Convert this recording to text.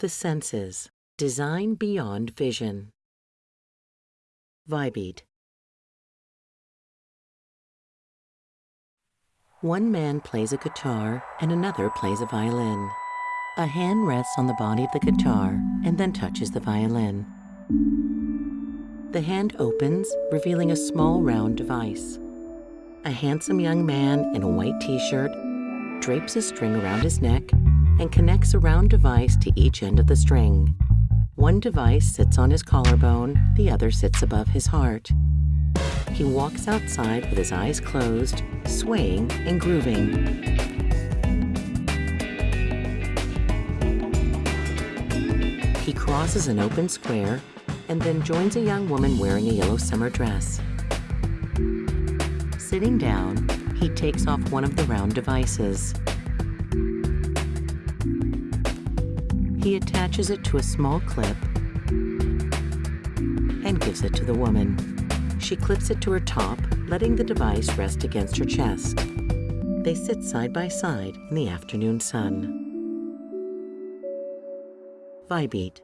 The senses. Design beyond vision. Vibeat. One man plays a guitar and another plays a violin. A hand rests on the body of the guitar and then touches the violin. The hand opens, revealing a small round device. A handsome young man in a white t-shirt drapes a string around his neck and connects a round device to each end of the string. One device sits on his collarbone, the other sits above his heart. He walks outside with his eyes closed, swaying and grooving. He crosses an open square and then joins a young woman wearing a yellow summer dress. Sitting down, he takes off one of the round devices. He attaches it to a small clip and gives it to the woman. She clips it to her top, letting the device rest against her chest. They sit side by side in the afternoon sun. Vibeat.